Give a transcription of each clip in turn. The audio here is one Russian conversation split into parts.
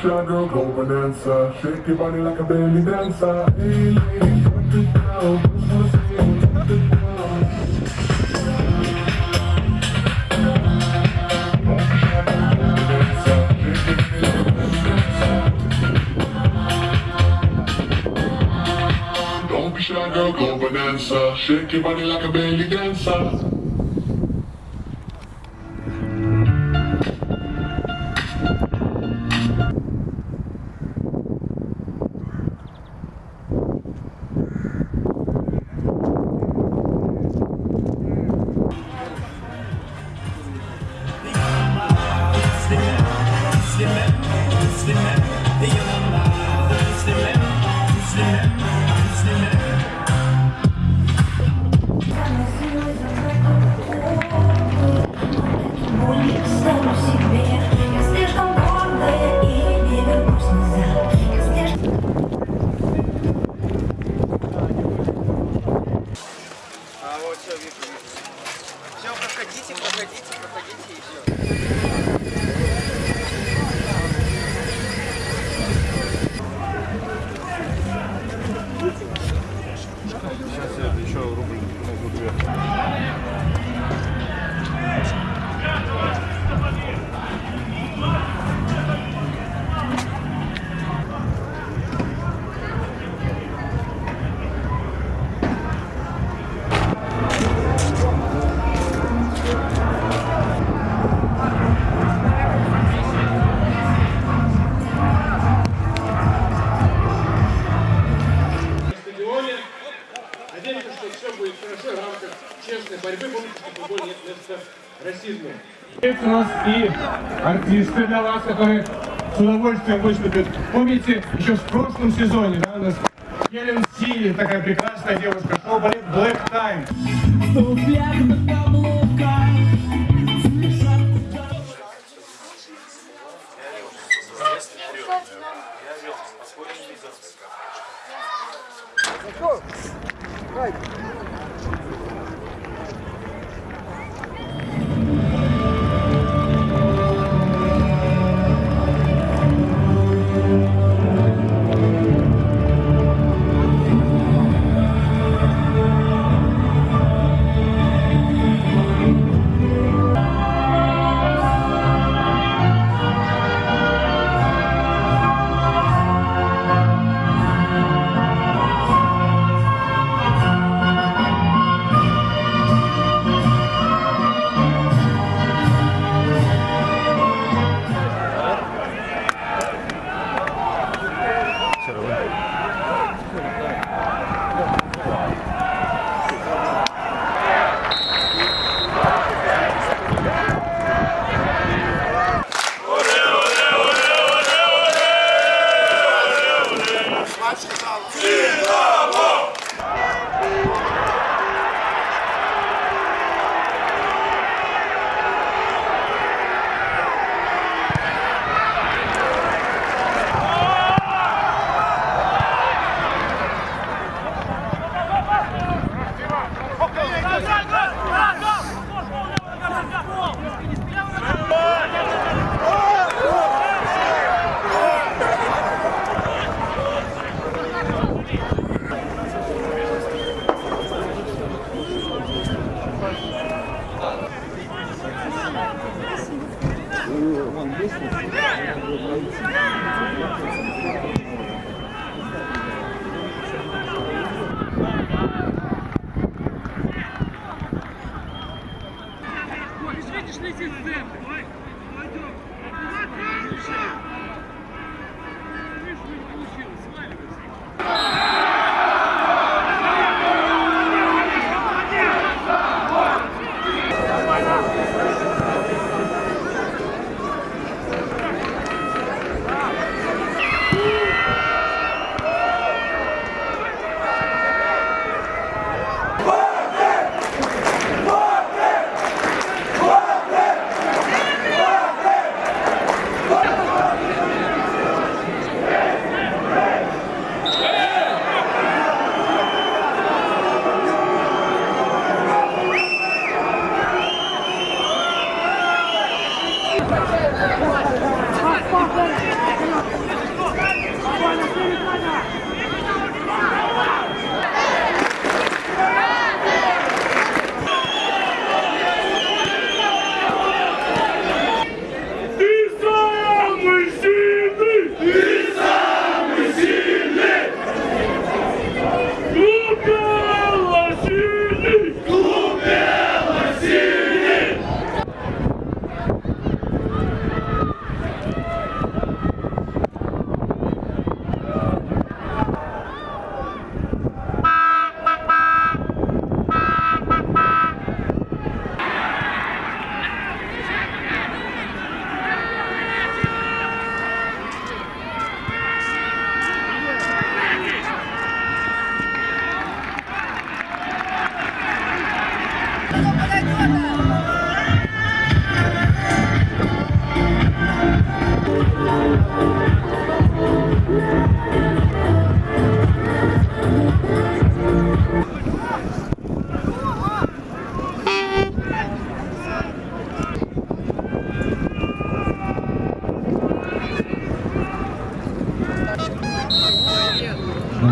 Shy girl, go bonanza. Shake your body like a belly dancer. Hey, lady, drop it down. Just. Don't be shy, girl, go bonanza. Shake your body like a belly dancer. Расизму. Есть у нас и артисты для вас, которые с удовольствием выступят. Помните, еще в прошлом сезоне, да, у нас Хелен Си, такая прекрасная девушка, шоу балет Black Time.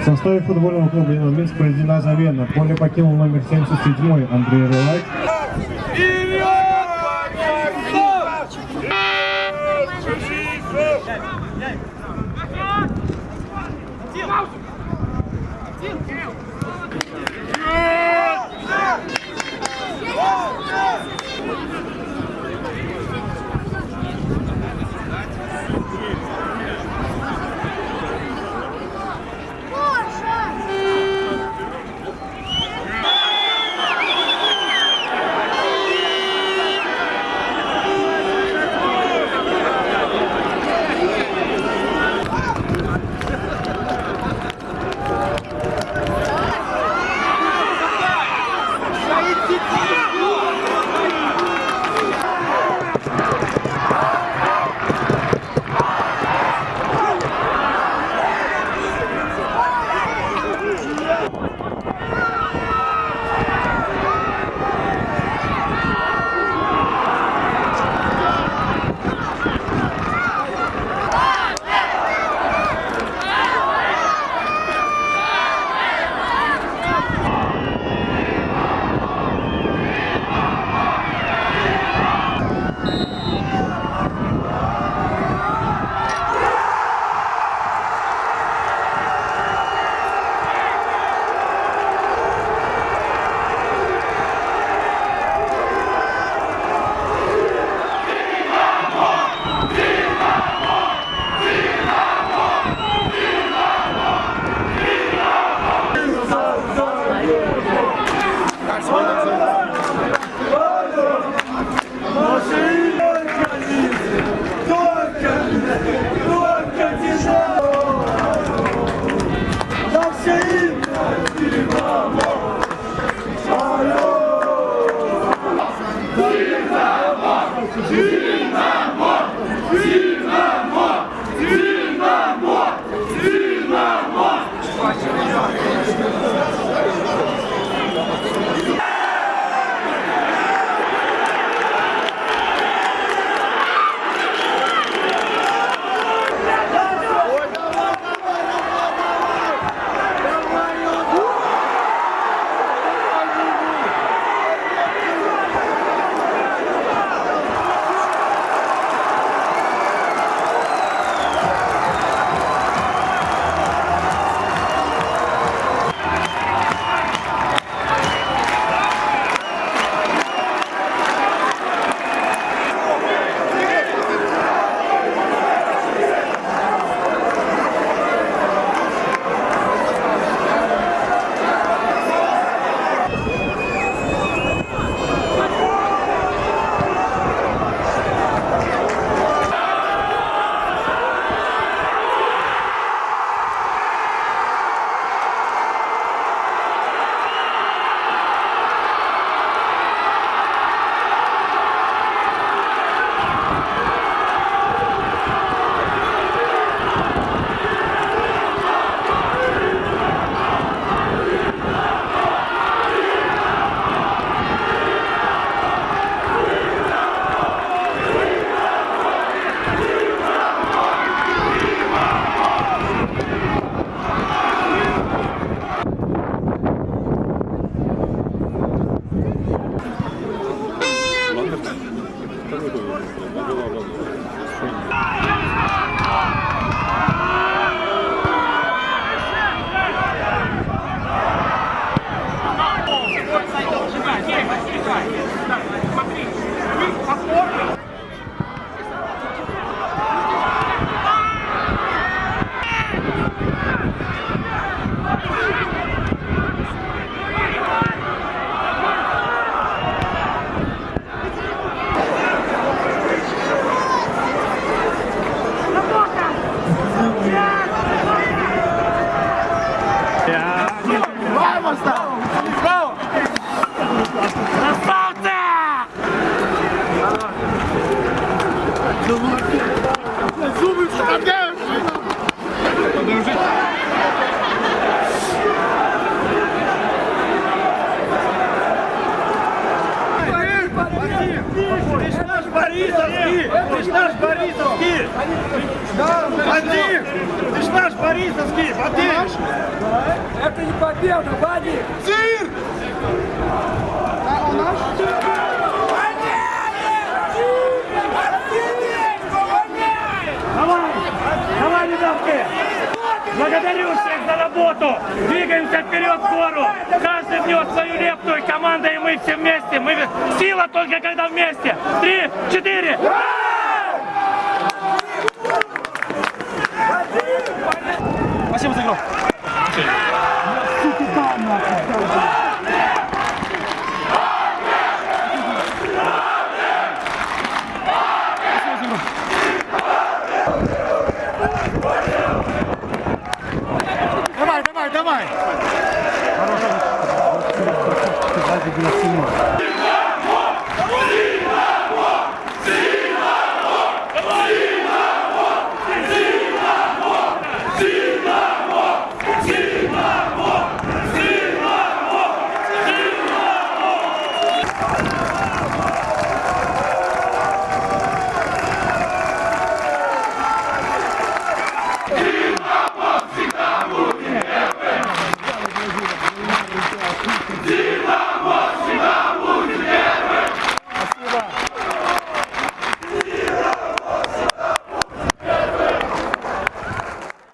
В составе футбольного клуба «Еномельск» произведена замена. Поле покинул номер 77 Андрей Рылак. no, no. Viva a morte! Борисовский, поверишь? Это не победа, Вадик! Цирк! Давай! Давай, ребятки! Благодарю всех за работу! Двигаемся вперед в гору! Каждый внес свою лепту, и команда, и мы все вместе! Мы... Сила только когда вместе! Три, четыре! Спасибо за игру. Давай, давай, давай! Сила!